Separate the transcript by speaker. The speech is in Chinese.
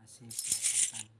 Speaker 1: masih perawatan